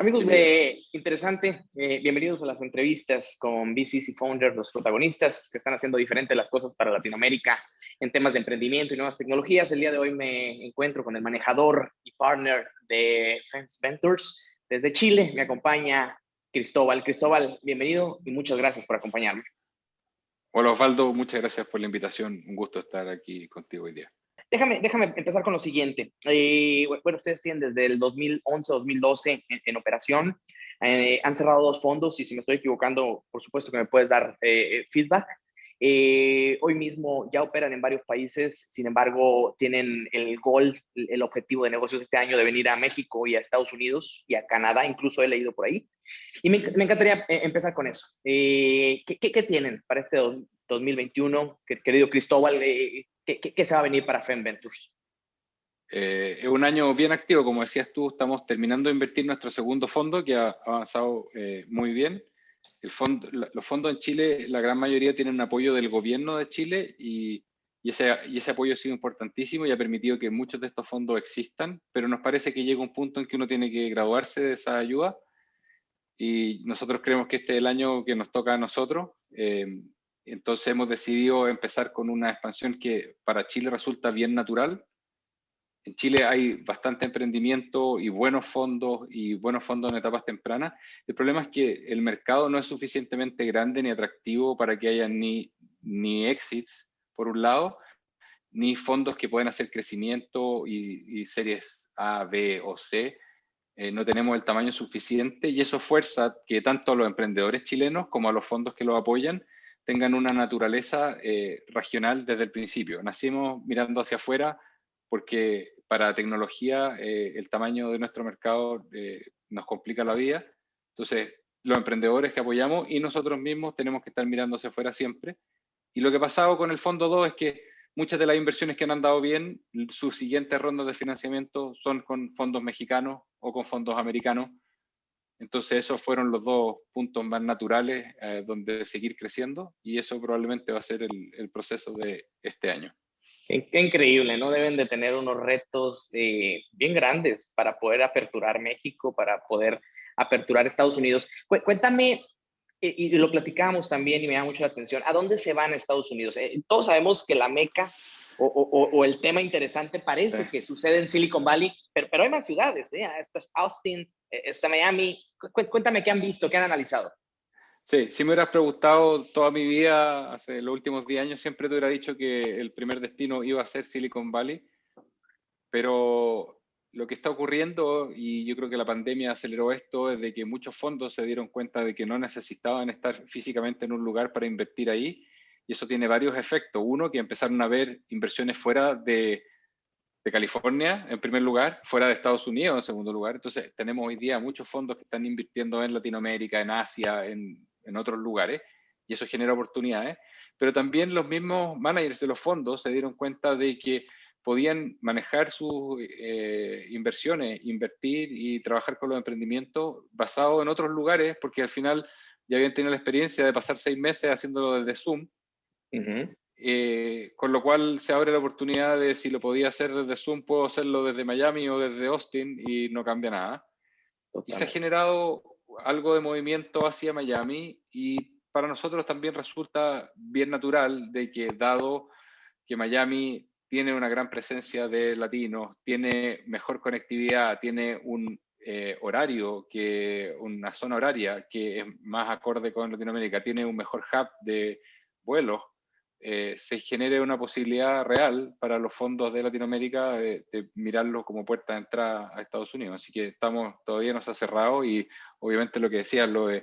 Amigos de Interesante, eh, bienvenidos a las entrevistas con VCs y Founders, los protagonistas que están haciendo diferente las cosas para Latinoamérica en temas de emprendimiento y nuevas tecnologías. El día de hoy me encuentro con el manejador y partner de Fence Ventures desde Chile. Me acompaña Cristóbal. Cristóbal, bienvenido y muchas gracias por acompañarme. Hola Osvaldo, muchas gracias por la invitación. Un gusto estar aquí contigo hoy día. Déjame, déjame empezar con lo siguiente. Eh, bueno, ustedes tienen desde el 2011-2012 en, operación. Eh, han cerrado dos fondos y si me estoy equivocando, por supuesto que me puedes dar eh, feedback. hoy mismo ya operan en varios países, sin embargo, tienen el gol, el objetivo de negocios este año de venir a México y a Estados Unidos y a Canadá, incluso he leído por ahí. Y me, encantaría empezar con eso. ¿qué, qué, tienen para este 2021, querido Cristóbal? ¿Qué, se va a venir para FEM Ventures? Eh, es un año bien activo, como decías tú, estamos terminando de invertir nuestro segundo fondo que ha avanzado eh, muy bien. El fondo, los fondos en Chile, la gran mayoría tienen apoyo del gobierno de Chile y, y, ese, y ese apoyo ha sido importantísimo y ha permitido que muchos de estos fondos existan, pero nos parece que llega un punto en que uno tiene que graduarse de esa ayuda y nosotros creemos que este es el año que nos toca a nosotros. Eh, entonces hemos decidido empezar con una expansión que para Chile resulta bien natural. En Chile hay bastante emprendimiento y buenos fondos y buenos fondos en etapas tempranas. El problema es que el mercado no es suficientemente grande ni atractivo para que haya ni, ni exits, por un lado, ni fondos que puedan hacer crecimiento y, series A, B o C. Eh, no tenemos el tamaño suficiente y eso fuerza que tanto a los emprendedores chilenos como a los fondos que los apoyan tengan una naturaleza eh, regional desde el principio. Nacimos mirando hacia afuera porque para tecnología eh, el tamaño de nuestro mercado eh, nos complica la vida. Entonces, los emprendedores que apoyamos y nosotros mismos tenemos que estar mirando hacia afuera siempre. Y lo que ha pasado con el Fondo 2 es que muchas de las inversiones que han andado bien, sus siguientes rondas de financiamiento son con fondos mexicanos o con fondos americanos, entonces esos fueron los dos puntos más naturales eh, donde seguir creciendo y eso probablemente va a ser el, proceso de este año. Qué, increíble, ¿no? Deben de tener unos retos eh, bien grandes para poder aperturar México, para poder aperturar Estados Unidos. cuéntame, y, lo platicábamos también y me da mucho la atención, ¿a dónde se van Estados Unidos? Eh, todos sabemos que la meca o, el tema interesante parece que sucede en Silicon Valley, pero, pero hay más ciudades, ¿eh? Esta es Austin, eh, está Miami. Cuéntame qué han visto, qué han analizado. Sí, si me hubieras preguntado toda mi vida, hace los últimos 10 años, siempre te hubiera dicho que el primer destino iba a ser Silicon Valley, pero lo que está ocurriendo, y yo creo que la pandemia aceleró esto, es de que muchos fondos se dieron cuenta de que no necesitaban estar físicamente en un lugar para invertir ahí, y eso tiene varios efectos. Uno, que empezaron a ver inversiones fuera de, de California, en primer lugar, fuera de Estados Unidos, en segundo lugar. Entonces, tenemos hoy día muchos fondos que están invirtiendo en Latinoamérica, en Asia, en, en otros lugares, y eso genera oportunidades. Pero también los mismos managers de los fondos se dieron cuenta de que podían manejar sus eh, inversiones, invertir y trabajar con los emprendimientos basados en otros lugares, porque al final ya habían tenido la experiencia de pasar seis meses haciéndolo desde Zoom. Eh, con lo cual se abre la oportunidad de si lo podía hacer desde Zoom, puedo hacerlo desde Miami o desde Austin y no cambia nada. Y se ha generado algo de movimiento hacia Miami y para nosotros también resulta bien natural de que dado que Miami tiene una gran presencia de latinos, tiene mejor conectividad, tiene un eh, horario, que una zona horaria que es más acorde con Latinoamérica, tiene un mejor hub de vuelos, eh, se genere una posibilidad real para los fondos de Latinoamérica de, mirarlo como puerta de entrada a Estados Unidos. Así que estamos, todavía no se ha cerrado y obviamente lo que decías, lo de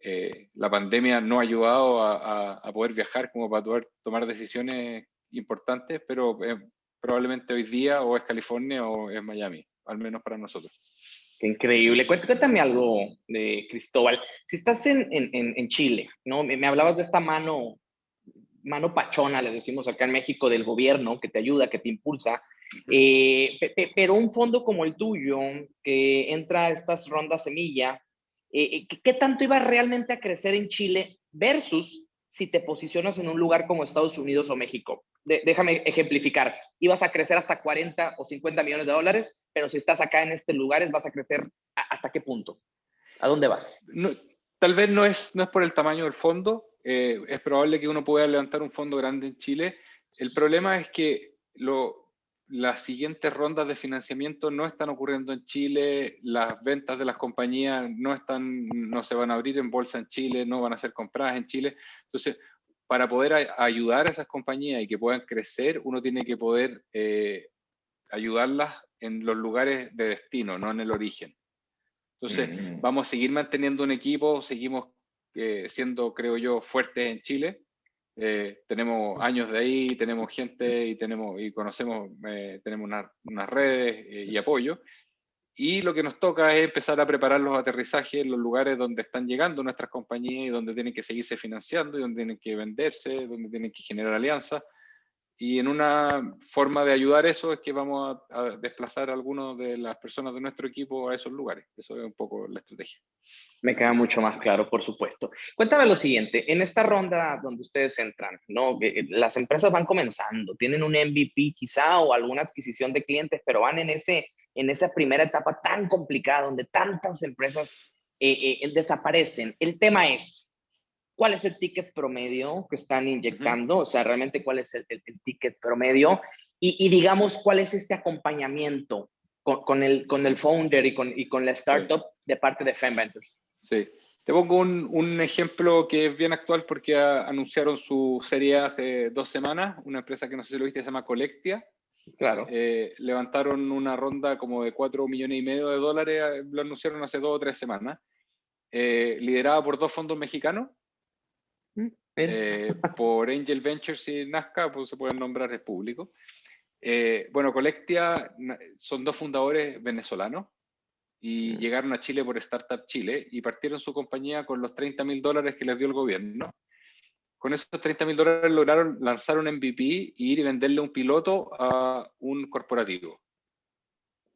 eh, la pandemia no ha ayudado a, poder viajar como para poder tomar decisiones importantes, pero eh, probablemente hoy día o es California o es Miami, al menos para nosotros. Qué increíble. Cuéntame algo de Cristóbal. Si estás en, en, en Chile, ¿no? Me, me, hablabas de esta mano mano pachona, le decimos acá en México, del gobierno, que te ayuda, que te impulsa. Eh, pero un fondo como el tuyo, que entra a estas rondas semilla, eh, eh, ¿qué tanto iba realmente a crecer en Chile versus si te posicionas en un lugar como Estados Unidos o México? déjame ejemplificar, ibas a crecer hasta 40 o 50 millones de dólares, pero si estás acá en este lugar, vas a crecer hasta qué punto? ¿A dónde vas? tal vez no es, no es por el tamaño del fondo, eh, es probable que uno pueda levantar un fondo grande en Chile. El problema es que lo, las siguientes rondas de financiamiento no están ocurriendo en Chile, las ventas de las compañías no, están, no se van a abrir en bolsa en Chile, no van a ser compradas en Chile. Entonces, para poder ayudar a esas compañías y que puedan crecer, uno tiene que poder eh, ayudarlas en los lugares de destino, no en el origen. Entonces, mm. vamos a seguir manteniendo un equipo, seguimos eh, siendo, creo yo, fuertes en Chile. Eh, tenemos años de ahí, tenemos gente y, tenemos, y conocemos, tenemos unas redes y apoyo. Y lo que nos toca es empezar a preparar los aterrizajes en los lugares donde están llegando nuestras compañías y donde tienen que seguirse financiando y donde tienen que venderse, donde tienen que generar alianzas. Y en una forma de ayudar eso es que vamos a, desplazar a algunas de las personas de nuestro equipo a esos lugares. Eso es un poco la estrategia. Me queda mucho más claro, por supuesto. Cuéntame lo siguiente, en esta ronda donde ustedes entran, ¿no? las empresas van comenzando, tienen un MVP quizá o alguna adquisición de clientes, pero van en ese en esa primera etapa tan complicada donde tantas empresas eh, eh, desaparecen. El tema es, ¿cuál es el ticket promedio que están inyectando? O sea, realmente cuál es el, ticket promedio y, digamos, cuál es este acompañamiento con, el, con el founder y con, y con la startup de parte de FemVentures. Sí. Te pongo un, un, ejemplo que es bien actual porque anunciaron su serie hace dos semanas, una empresa que no sé si lo viste, se llama Colectia, Claro. Eh, levantaron una ronda como de 4 millones y medio de dólares, lo anunciaron hace dos o tres semanas, eh, liderada por dos fondos mexicanos, mm, por Angel Ventures y Nazca, pues se pueden nombrar, es público. bueno, Colectia son dos fundadores venezolanos y mm. llegaron a Chile por Startup Chile y partieron su compañía con los 30 mil dólares que les dio el gobierno con esos 30 mil dólares lograron lanzar un MVP y ir y venderle un piloto a un corporativo.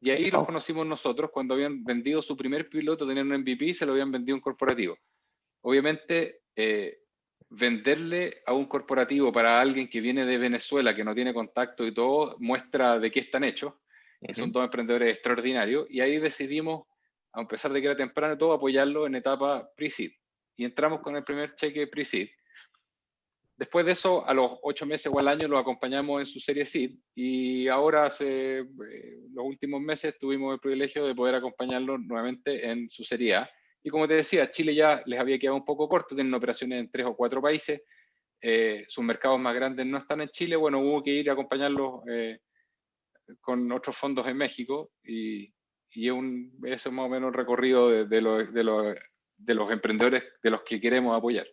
Y ahí los conocimos nosotros cuando habían vendido su primer piloto, tenían un MVP y se lo habían vendido a un corporativo. Obviamente, eh, venderle a un corporativo para alguien que viene de Venezuela, que no tiene contacto y todo, muestra de qué están hechos. Son dos emprendedores extraordinarios. Y ahí decidimos, a pesar de que era temprano, todo apoyarlo en etapa pre-seed. Y entramos con el primer cheque pre-seed Después de eso, a los ocho meses o al año, lo acompañamos en su serie SID y ahora, hace eh, los últimos meses, tuvimos el privilegio de poder acompañarlo nuevamente en su serie A. Y como te decía, Chile ya les había quedado un poco corto, tienen operaciones en tres o cuatro países, eh, sus mercados más grandes no están en Chile, bueno, hubo que ir a acompañarlos eh, con otros fondos en México y, y un, eso es más o menos el recorrido de, de, de, de los emprendedores de los que queremos apoyar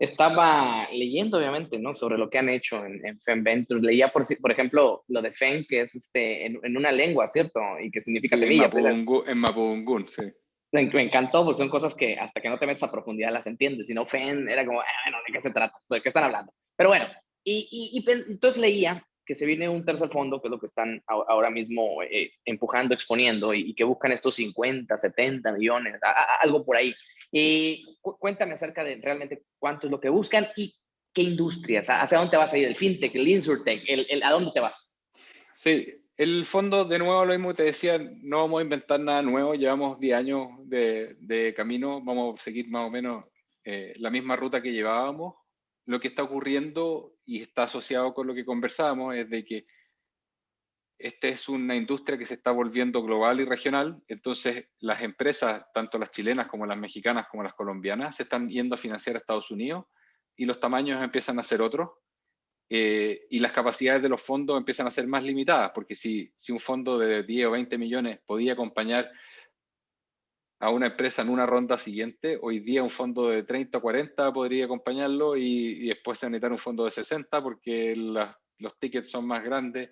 estaba leyendo, obviamente, ¿no? Sobre lo que han hecho en, en Fem Ventures. Leía, por, por ejemplo, lo de Fem, que es este, en, una lengua, ¿cierto? Y que significa semilla. En Mapudungun, sí. Me, encantó, porque son cosas que hasta que no te metes a profundidad las entiendes. Si no, Fem era como, ah, bueno, ¿de qué se trata? ¿De qué están hablando? Pero bueno, y, y, entonces leía que se viene un tercer fondo, que es lo que están ahora mismo eh, empujando, exponiendo, y, que buscan estos 50, 70 millones, algo por ahí. Y cuéntame acerca de realmente cuánto es lo que buscan y qué industrias, hacia dónde te vas a ir, el fintech, el insurtech, el, a dónde te vas. Sí, el fondo, de nuevo, lo mismo que te decía, no vamos a inventar nada nuevo, llevamos 10 años de, camino, vamos a seguir más o menos eh, la misma ruta que llevábamos. Lo que está ocurriendo y está asociado con lo que conversábamos es de que esta es una industria que se está volviendo global y regional, entonces las empresas, tanto las chilenas como las mexicanas como las colombianas, se están yendo a financiar a Estados Unidos y los tamaños empiezan a ser otros eh, y las capacidades de los fondos empiezan a ser más limitadas, porque si, si un fondo de 10 o 20 millones podía acompañar a una empresa en una ronda siguiente, hoy día un fondo de 30 o 40 podría acompañarlo y, después se necesitar un fondo de 60 porque los tickets son más grandes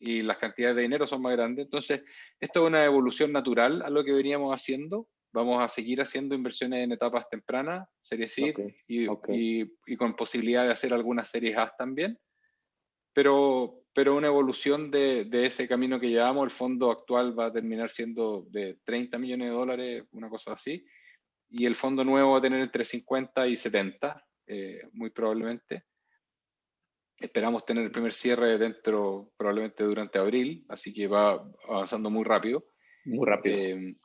y las cantidades de dinero son más grandes. Entonces, esto es una evolución natural a lo que veníamos haciendo. Vamos a seguir haciendo inversiones en etapas tempranas, series C, y, Y, con posibilidad de hacer algunas series A también. Pero, pero una evolución de, de, ese camino que llevamos, el fondo actual va a terminar siendo de 30 millones de dólares, una cosa así, y el fondo nuevo va a tener entre 50 y 70, eh, muy probablemente. Esperamos tener el primer cierre dentro, probablemente durante abril, así que va avanzando muy rápido. Muy rápido. Eh,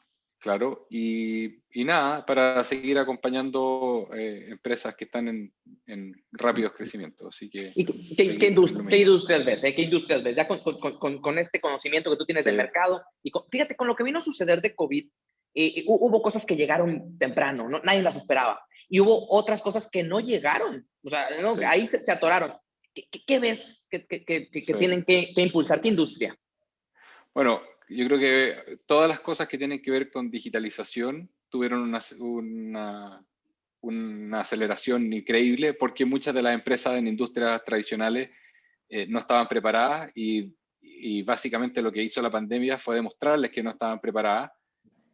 claro, y, y, nada, para seguir acompañando eh, empresas que están en, en rápidos crecimientos. Así que, qué, qué, industrias ves? Eh? ¿Qué industrias ves? Ya con, con, con, este conocimiento que tú tienes del mercado, y fíjate, con lo que vino a suceder de COVID, hubo cosas que llegaron temprano, ¿no? nadie las esperaba. Y hubo otras cosas que no llegaron. O sea, ahí se, se, atoraron. ¿Qué, qué ves que, que tienen que, impulsar? ¿Qué industria? Bueno, yo creo que todas las cosas que tienen que ver con digitalización tuvieron una, una, una aceleración increíble porque muchas de las empresas en industrias tradicionales eh, no estaban preparadas y, y, básicamente lo que hizo la pandemia fue demostrarles que no estaban preparadas.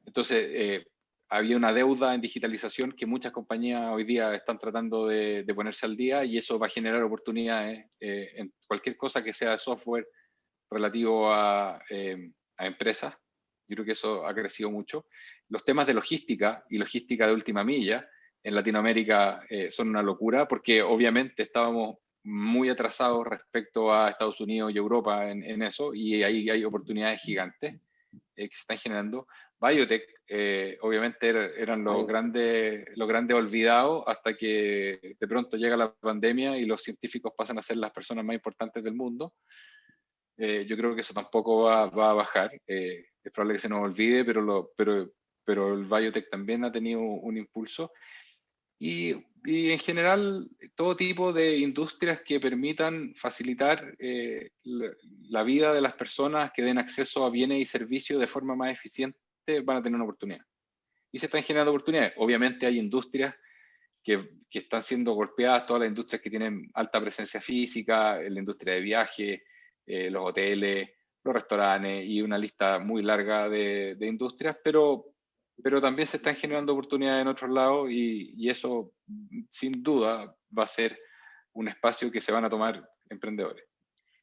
Entonces, eh, había una deuda en digitalización que muchas compañías hoy día están tratando de, ponerse al día y eso va a generar oportunidades eh, en cualquier cosa que sea de software relativo a, eh, a, empresas. Yo creo que eso ha crecido mucho. Los temas de logística y logística de última milla en Latinoamérica eh, son una locura porque obviamente estábamos muy atrasados respecto a Estados Unidos y Europa en, en eso y ahí hay oportunidades gigantes que se están generando. Biotech, eh, obviamente eran los grandes, los grandes olvidados hasta que de pronto llega la pandemia y los científicos pasan a ser las personas más importantes del mundo. Eh, yo creo que eso tampoco va, a bajar. Eh, es probable que se nos olvide, pero, lo, pero, pero el biotech también ha tenido un impulso. Y, y, en general todo tipo de industrias que permitan facilitar la, la, vida de las personas, que den acceso a bienes y servicios de forma más eficiente van a tener una oportunidad. Y se están generando oportunidades. Obviamente hay industrias que, que, están siendo golpeadas, todas las industrias que tienen alta presencia física, la industria de viaje, eh, los hoteles, los restaurantes y una lista muy larga de, industrias, pero, pero también se están generando oportunidades en otros lados y, y eso sin duda va a ser un espacio que se van a tomar emprendedores.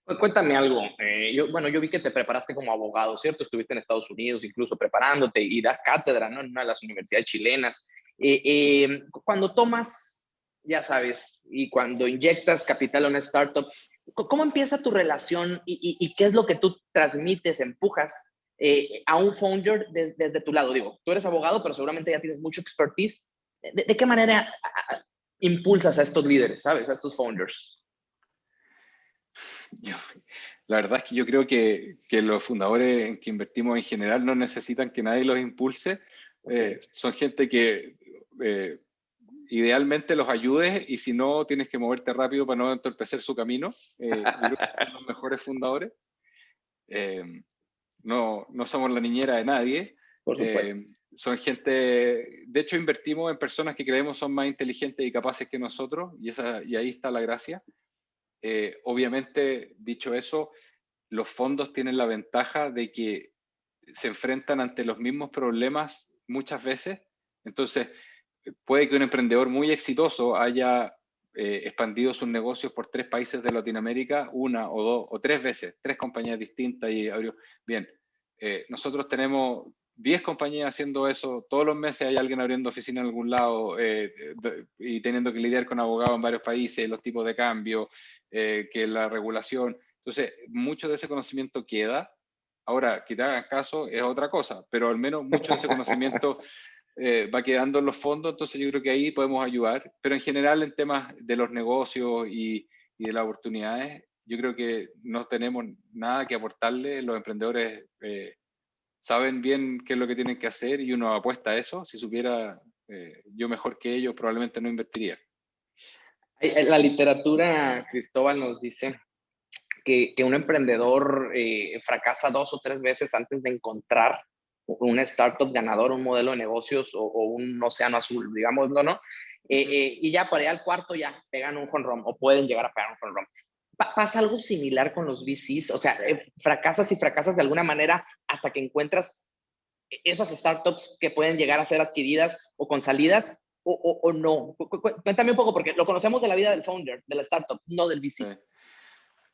Pues cuéntame algo. Eh, yo, bueno, yo vi que te preparaste como abogado, ¿cierto? Estuviste en Estados Unidos incluso preparándote y das cátedra, ¿no? En una de las universidades chilenas. Eh, eh, cuando tomas, ya sabes, y cuando inyectas capital a una startup, ¿cómo empieza tu relación y, y, qué es lo que tú transmites, empujas a un founder desde, tu lado? Digo, tú eres abogado, pero seguramente ya tienes mucho expertise. ¿De, de qué manera impulsas a estos líderes, sabes, a estos founders? la verdad es que yo creo que, que, los fundadores en que invertimos en general no necesitan que nadie los impulse. Eh, son gente que eh, idealmente los ayudes y si no, tienes que moverte rápido para no entorpecer su camino. Eh, son los mejores fundadores. no, no somos la niñera de nadie. son gente, de hecho invertimos en personas que creemos son más inteligentes y capaces que nosotros y, esa, y ahí está la gracia. Eh, obviamente, dicho eso, los fondos tienen la ventaja de que se enfrentan ante los mismos problemas muchas veces. Entonces, puede que un emprendedor muy exitoso haya eh, expandido sus negocios por tres países de Latinoamérica, una o dos o tres veces, tres compañías distintas y abrió. Bien, eh, nosotros tenemos 10 compañías haciendo eso, todos los meses hay alguien abriendo oficina en algún lado eh, y teniendo que lidiar con abogados en varios países, los tipos de cambio, que la regulación. Entonces, mucho de ese conocimiento queda. Ahora, que te hagan caso es otra cosa, pero al menos mucho de ese conocimiento eh, va quedando en los fondos, entonces yo creo que ahí podemos ayudar. Pero en general, en temas de los negocios y, de las oportunidades, yo creo que no tenemos nada que aportarle los emprendedores saben bien qué es lo que tienen que hacer y uno apuesta a eso. Si supiera eh, yo mejor que ellos, probablemente no invertiría. La literatura, Cristóbal, nos dice que, que un emprendedor eh, fracasa dos o tres veces antes de encontrar una startup ganador, un modelo de negocios o, un océano azul, digámoslo, ¿no? Eh, y ya para allá al cuarto ya pegan un home o pueden llegar a pegar un home ¿Pasa algo similar con los VCs? O sea, eh, fracasas y fracasas de alguna manera hasta que encuentras e-, esas startups que pueden llegar a ser adquiridas o con salidas o, o, no. Cuéntame un poco, porque lo conocemos de la vida del founder, de la startup, no del VC.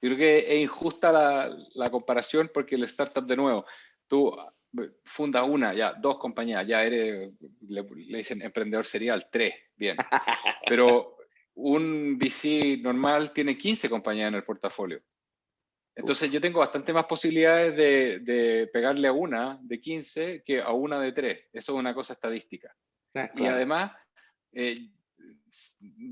Yo creo que es injusta la, la, comparación porque el startup, de nuevo, tú eh, fundas una, ya dos compañías, ya eres, le, le dicen emprendedor serial, tres, bien. Pero un VC normal tiene 15 compañías en el portafolio. Entonces yo tengo bastante más posibilidades de, pegarle a una de 15 que a una de 3. Eso es una cosa estadística. Ah, y además, eh,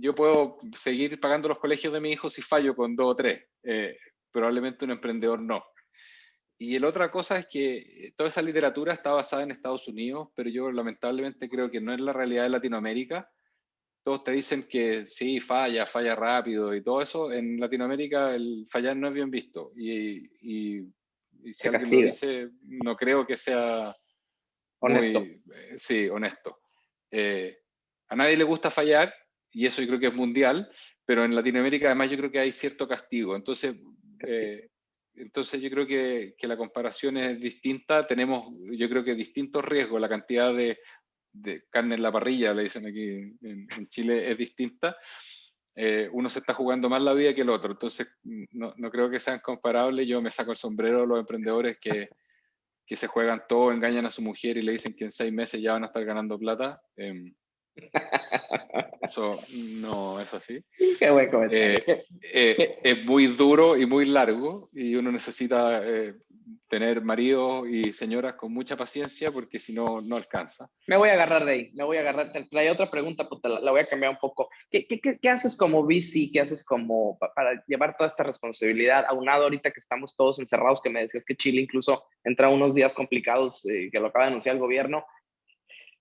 yo puedo seguir pagando los colegios de mi hijo si fallo con dos o tres. Eh, probablemente un emprendedor no. Y la otra cosa es que toda esa literatura está basada en Estados Unidos, pero yo lamentablemente creo que no es la realidad de Latinoamérica. Todos te dicen que sí, falla, falla rápido y todo eso. En Latinoamérica el fallar no es bien visto. Y, si alguien lo dice, no creo que sea... Honesto. Eh, sí, honesto. Eh, a nadie le gusta fallar, y eso yo creo que es mundial, pero en Latinoamérica además yo creo que hay cierto castigo. Entonces, eh, entonces yo creo que, que, la comparación es distinta. Tenemos, yo creo que distintos riesgos. La cantidad de, de carne en la parrilla, le dicen aquí en, Chile, es distinta. Eh, uno se está jugando más la vida que el otro. Entonces, no, no, creo que sean comparables. Yo me saco el sombrero a los emprendedores que, que se juegan todo, engañan a su mujer y le dicen que en seis meses ya van a estar ganando plata. Eh, eso no es así. Qué buen comentario. Eh, eh, es muy duro y muy largo y uno necesita eh, tener maridos y señoras con mucha paciencia porque si no, no alcanza. Me voy a agarrar de ahí, me voy a agarrar. Hay otra pregunta, pues la, voy a cambiar un poco. ¿Qué, qué, qué, haces como VC? ¿Qué haces como para llevar toda esta responsabilidad? Aunado ahorita que estamos todos encerrados, que me decías que Chile incluso entra unos días complicados que lo acaba de anunciar el gobierno.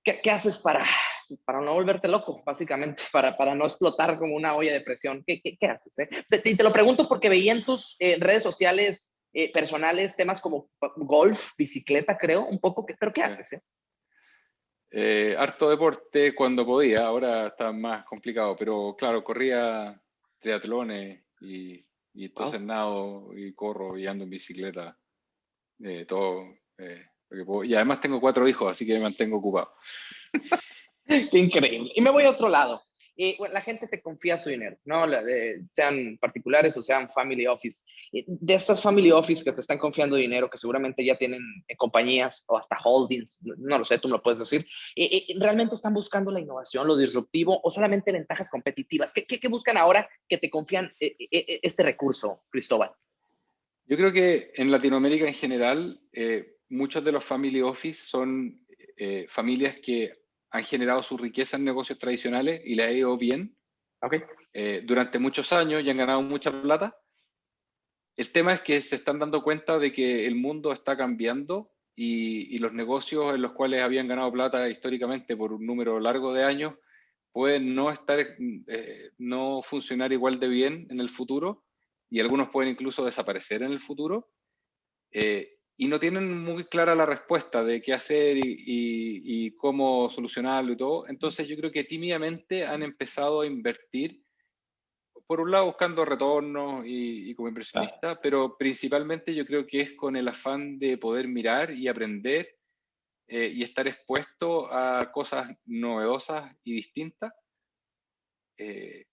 ¿Qué, qué haces para para no volverte loco, básicamente, para, para no explotar como una olla de presión. ¿Qué, qué, qué haces? Eh? Te, te, lo pregunto porque veía en tus eh, redes sociales eh, personales temas como golf, bicicleta, creo, un poco, pero ¿qué haces? Eh? Eh, harto deporte cuando podía, ahora está más complicado, pero claro, corría triatlones y, y entonces nado y corro y ando en bicicleta, todo. Y además tengo cuatro hijos, así que me mantengo ocupado. Qué increíble. Y me voy a otro lado. Eh, la gente te confía su dinero, ¿no? sean particulares o sean family office. De estas family office que te están confiando dinero, que seguramente ya tienen eh, compañías o hasta holdings, no, lo sé, tú me lo puedes decir, eh, ¿realmente están buscando la innovación, lo disruptivo o solamente ventajas competitivas? ¿Qué, qué, buscan ahora que te confían este recurso, Cristóbal? Yo creo que en Latinoamérica en general, muchos de los family office son familias que han generado su riqueza en negocios tradicionales y le ha ido bien okay. Eh, durante muchos años y han ganado mucha plata. El tema es que se están dando cuenta de que el mundo está cambiando y, los negocios en los cuales habían ganado plata históricamente por un número largo de años pueden no, estar, eh, no funcionar igual de bien en el futuro y algunos pueden incluso desaparecer en el futuro. Eh, y no tienen muy clara la respuesta de qué hacer y, cómo solucionarlo y todo. Entonces yo creo que tímidamente han empezado a invertir, por un lado buscando retornos y, como inversionista, pero principalmente yo creo que es con el afán de poder mirar y aprender eh, y estar expuesto a cosas novedosas y distintas. Eh,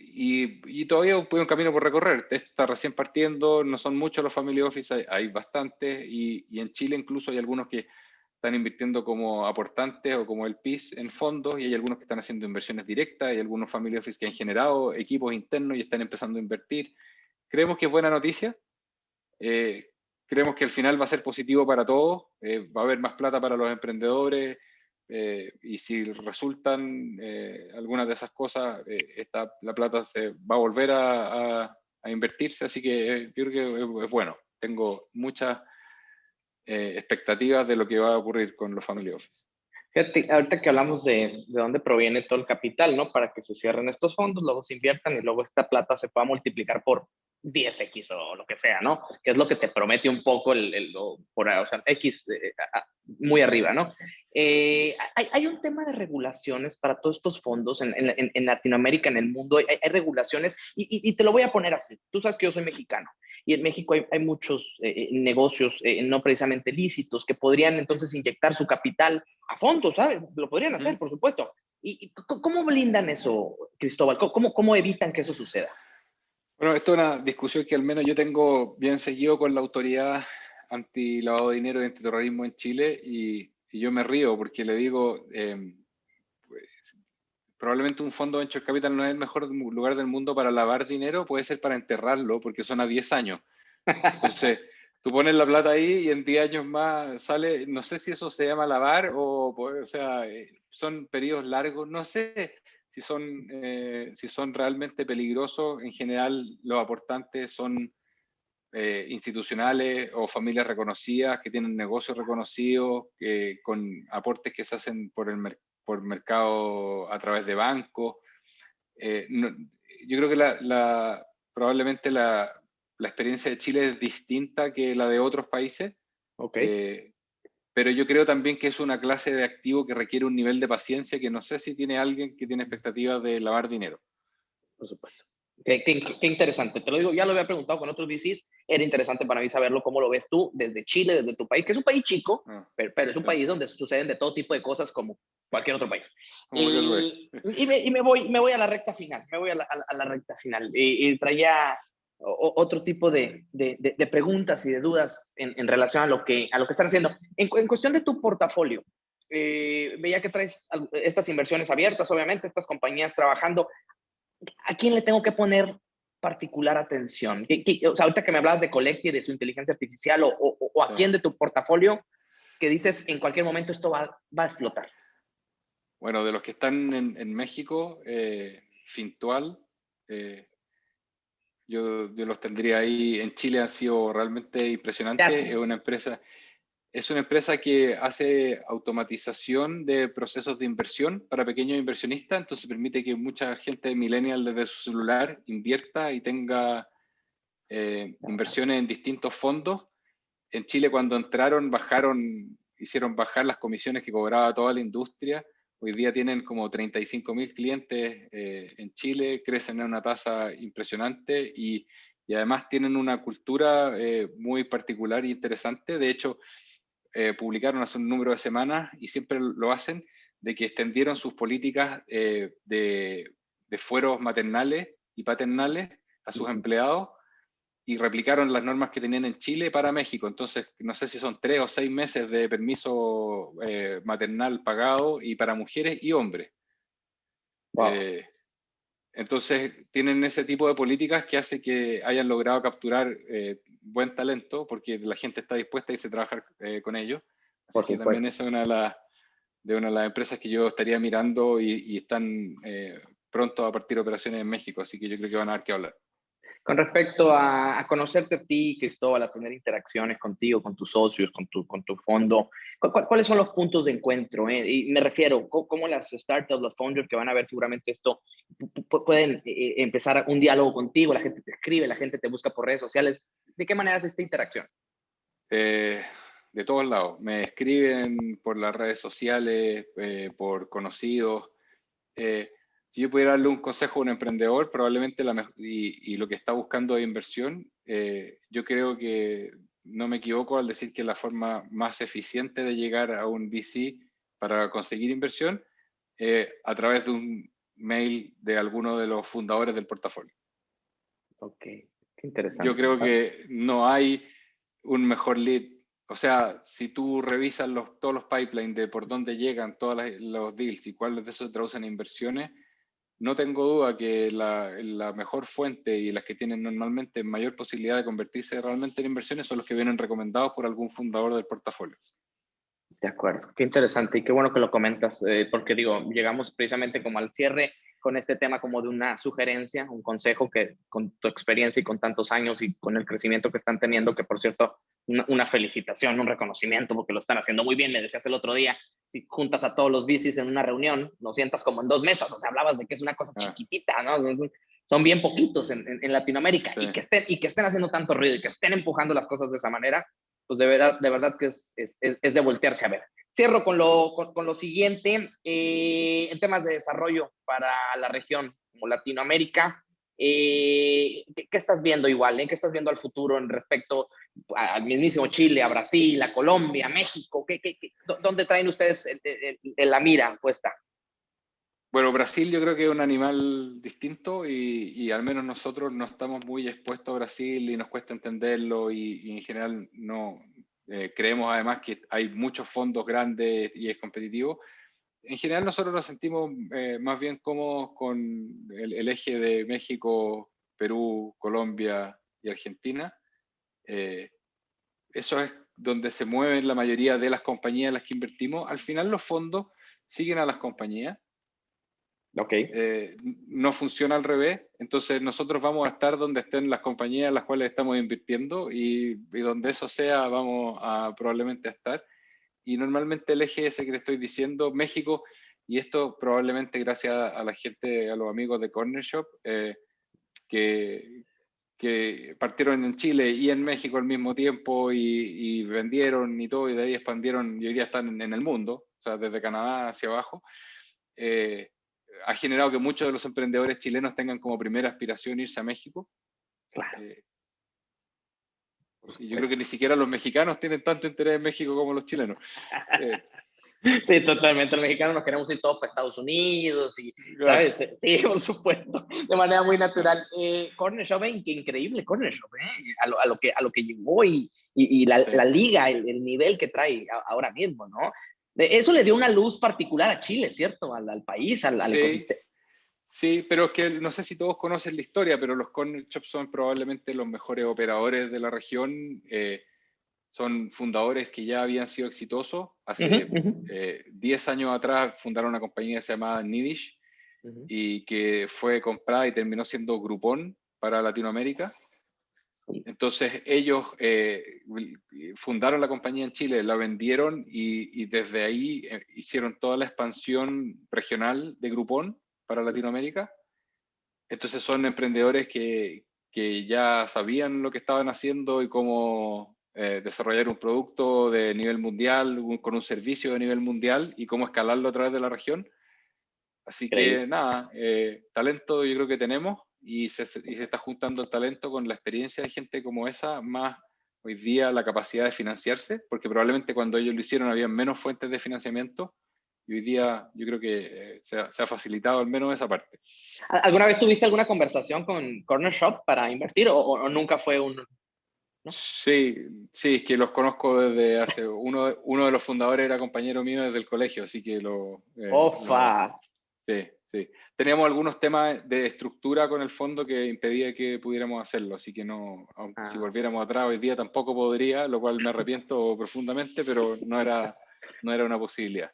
y, todavía hay un camino por recorrer. Esto está recién partiendo, no son muchos los family office, hay, bastantes, y, en Chile incluso hay algunos que están invirtiendo como aportantes o como el PIS en fondos, y hay algunos que están haciendo inversiones directas, hay algunos family office que han generado equipos internos y están empezando a invertir. Creemos que es buena noticia. Eh, creemos que al final va a ser positivo para todos, eh, va a haber más plata para los emprendedores, eh, y si resultan eh, algunas de esas cosas, eh, esta, la plata se va a volver a, a, invertirse, así que yo creo que es, bueno. Tengo muchas expectativas de lo que va a ocurrir con los family office. Fíjate, ahorita que hablamos de, de dónde proviene todo el capital, ¿no? Para que se cierren estos fondos, luego se inviertan y luego esta plata se pueda multiplicar por 10x o lo que sea, ¿no? Que es lo que te promete un poco el, el por, o sea, X muy arriba, ¿no? Eh, hay, hay, un tema de regulaciones para todos estos fondos en, en, en Latinoamérica, en el mundo, hay, hay regulaciones y, y, te lo voy a poner así. Tú sabes que yo soy mexicano y en México hay, hay muchos eh, eh, negocios no precisamente lícitos que podrían entonces inyectar su capital a fondos, ¿sabes? Lo podrían hacer, por supuesto. ¿Y cómo blindan eso, Cristóbal? ¿Cómo, cómo evitan que eso suceda? Bueno, esto es una discusión que al menos yo tengo bien seguido con la autoridad anti-lavado de dinero y antiterrorismo en Chile y, yo me río porque le digo, em, pues, probablemente un fondo venture capital no es el mejor lugar del mundo para lavar dinero, puede ser para enterrarlo, porque son a 10 años. Entonces, tú pones la plata ahí y en 10 años más sale, no sé si eso se llama lavar o, o sea, eh, son periodos largos, no sé si son, eh, si son realmente peligrosos. En general, los aportantes son eh, institucionales o familias reconocidas que tienen negocios reconocidos, con aportes que se hacen por el por mercado a través de bancos. yo creo que la, probablemente la, la experiencia de Chile es distinta que la de otros países. Okay. Pero yo creo también que es una clase de activo que requiere un nivel de paciencia que no sé si tiene alguien que tiene expectativas de lavar dinero. Por supuesto. Qué, interesante. Te lo digo, ya lo había preguntado con otros VCs. Era interesante para mí saberlo, cómo lo ves tú desde Chile, desde tu país, que es un país chico, ah, pero, es un país donde suceden de todo tipo de cosas como cualquier otro país. Y, y, me, voy, me voy a la recta final, me voy a la, a la recta final. Y, traía otro tipo de, de, preguntas y de dudas en, relación a lo, que, a lo que están haciendo. En, cuestión de tu portafolio, eh, veía que traes estas inversiones abiertas, obviamente, estas compañías trabajando. ¿A quién le tengo que poner particular atención? o sea, ahorita que me hablabas de Collecti, de su inteligencia artificial, o, o, a quién de tu portafolio que dices en cualquier momento esto va, va a explotar. Bueno, de los que están en, en México, eh, Fintual, eh, yo, los tendría ahí. En Chile ha sido realmente impresionante. Es una empresa, es una empresa que hace automatización de procesos de inversión para pequeños inversionistas, entonces permite que mucha gente millennial desde su celular invierta y tenga eh, inversiones en distintos fondos. En Chile cuando entraron bajaron, hicieron bajar las comisiones que cobraba toda la industria Hoy día tienen como 35 mil clientes eh, en Chile, crecen a una tasa impresionante y, y además tienen una cultura eh, muy particular e interesante. De hecho, eh, publicaron hace un número de semanas y siempre lo hacen, de que extendieron sus políticas de, de fueros maternales y paternales a sus empleados y replicaron las normas que tenían en Chile para México. Entonces, no sé si son tres o seis meses de permiso eh, maternal pagado y para mujeres y hombres. Eh, entonces, tienen ese tipo de políticas que hace que hayan logrado capturar eh, buen talento porque la gente está dispuesta irse a trabajar con ellos. Así que también es una de, las, de una de las empresas que yo estaría mirando y, y están pronto a partir de operaciones en México. Así que yo creo que van a dar que hablar. Con respecto a, conocerte a ti, Cristóbal, las primeras interacciones contigo, con tus socios, con tu, con tu fondo, ¿cuáles son los puntos de encuentro? Eh? Y me refiero, ¿cómo, las startups, los founders que van a ver seguramente esto, pueden eh, eh, empezar un diálogo contigo? La gente te escribe, la gente te busca por redes sociales. ¿De qué manera es esta interacción? de todos lados. Me escriben por las redes sociales, por conocidos. Si yo pudiera darle un consejo a un emprendedor, probablemente la y, y, lo que está buscando de inversión, eh, yo creo que no me equivoco al decir que la forma más eficiente de llegar a un VC para conseguir inversión eh, a través de un mail de alguno de los fundadores del portafolio. Ok, qué interesante. Yo creo que no hay un mejor lead. O sea, si tú revisas los, todos los pipelines de por dónde llegan todos los deals y cuáles de esos se traducen en inversiones, no tengo duda que la, mejor fuente y las que tienen normalmente mayor posibilidad de convertirse realmente en inversiones son los que vienen recomendados por algún fundador del portafolio. De acuerdo, qué interesante y qué bueno que lo comentas, eh, porque digo, llegamos precisamente como al cierre con este tema como de una sugerencia, un consejo que con tu experiencia y con tantos años y con el crecimiento que están teniendo, que por cierto, una, felicitación, un reconocimiento, porque lo están haciendo muy bien. Me decías el otro día, si juntas a todos los bicis en una reunión, lo sientas como en dos mesas, o sea, hablabas de que es una cosa ah. chiquitita, ¿no? Son, bien poquitos en, en, Latinoamérica y, que estén, y que estén haciendo tanto ruido y que estén empujando las cosas de esa manera, pues de verdad, de verdad que es, es, es de voltearse a ver. Cierro con lo, con, lo siguiente, eh, en temas de desarrollo para la región como Latinoamérica, eh, ¿qué, estás viendo igual? Eh? ¿Qué estás viendo al futuro en respecto al mismísimo Chile, a Brasil, a Colombia, a México? ¿Qué, qué, dónde traen ustedes la mira puesta? Bueno, Brasil yo creo que es un animal distinto y, y, al menos nosotros no estamos muy expuestos a Brasil y nos cuesta entenderlo y, y en general no, eh, creemos además que hay muchos fondos grandes y es competitivo. en general nosotros nos sentimos eh, más bien cómodos con el, eje de México, Perú, Colombia y Argentina. Eh, eso es donde se mueven la mayoría de las compañías en las que invertimos. Al final los fondos siguen a las compañías. Okay. Eh, no funciona al revés, entonces nosotros vamos a estar donde estén las compañías en las cuales estamos invirtiendo y, donde eso sea vamos a probablemente estar. Y normalmente el eje ese que te estoy diciendo, México, y esto probablemente gracias a la gente, a los amigos de Corner Shop, eh, que, que, partieron en Chile y en México al mismo tiempo y, vendieron y todo, y de ahí expandieron y hoy día están en, el mundo, o sea, desde Canadá hacia abajo, eh, ha generado que muchos de los emprendedores chilenos tengan como primera aspiración irse a México. Claro. Eh, y yo creo que ni siquiera los mexicanos tienen tanto interés en México como los chilenos. Eh, sí, totalmente. Los mexicanos nos queremos ir todos para Estados Unidos y, ¿sabes? Sí, por supuesto, de manera muy natural. Eh, Corner Shop, qué increíble Corner Shop, ¿eh? a, lo, a, lo, que, a lo que llegó y, y, la, la, liga, el, el, nivel que trae ahora mismo, ¿no? Eso le dio una luz particular a Chile, ¿cierto? Al, al país, al, al ecosistema. Sí, pero es que no sé si todos conocen la historia, pero los corner shops son probablemente los mejores operadores de la región. Eh, son fundadores que ya habían sido exitosos. Hace 10 eh, años atrás fundaron una compañía que se llamaba Nidish y que fue comprada y terminó siendo Groupon para Latinoamérica. Entonces ellos eh, fundaron la compañía en Chile, la vendieron y, y desde ahí hicieron toda la expansión regional de Groupon para Latinoamérica. Entonces son emprendedores que, que ya sabían lo que estaban haciendo y cómo eh, desarrollar un producto de nivel mundial, con un servicio de nivel mundial y cómo escalarlo a través de la región. Así que nada, eh, talento yo creo que tenemos y se, y se, está juntando el talento con la experiencia de gente como esa, más hoy día la capacidad de financiarse, porque probablemente cuando ellos lo hicieron había menos fuentes de financiamiento y hoy día yo creo que eh, se ha, facilitado al menos esa parte. ¿Alguna vez tuviste alguna conversación con Corner Shop para invertir o, nunca fue un... Sí, sí, es que los conozco desde hace... Uno, uno de los fundadores era compañero mío desde el colegio, así que lo... Eh, ¡Ofa! sí, sí. Teníamos algunos temas de estructura con el fondo que impedía que pudiéramos hacerlo, así que no, aunque si ah. volviéramos atrás hoy día tampoco podría, lo cual me arrepiento profundamente, pero no era, no era una posibilidad.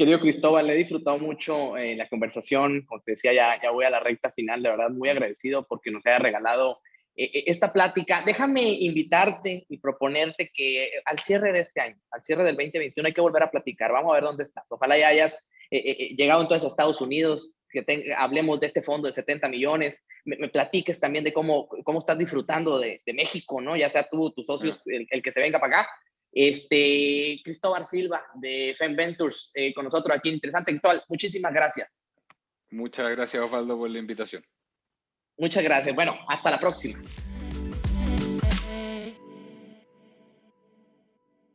Querido Cristóbal, le he disfrutado mucho eh, la conversación. Como te decía, ya, ya voy a la recta final. De verdad, muy agradecido porque nos haya regalado eh, eh, esta plática. Déjame invitarte y proponerte que al cierre de este año, al cierre del 2021, hay que volver a platicar. Vamos a ver dónde estás. Ojalá ya hayas llegado entonces a Estados Unidos, que hablemos de este fondo de 70 millones, me, platiques también de cómo, cómo estás disfrutando de, de, México, ¿no? Ya sea tú, tus socios, el, el, que se venga para acá, este, Cristóbal Silva de Fem Ventures eh, con nosotros aquí. Interesante, Cristóbal. Muchísimas gracias. Muchas gracias, Osvaldo, por la invitación. Muchas gracias. Bueno, hasta la próxima.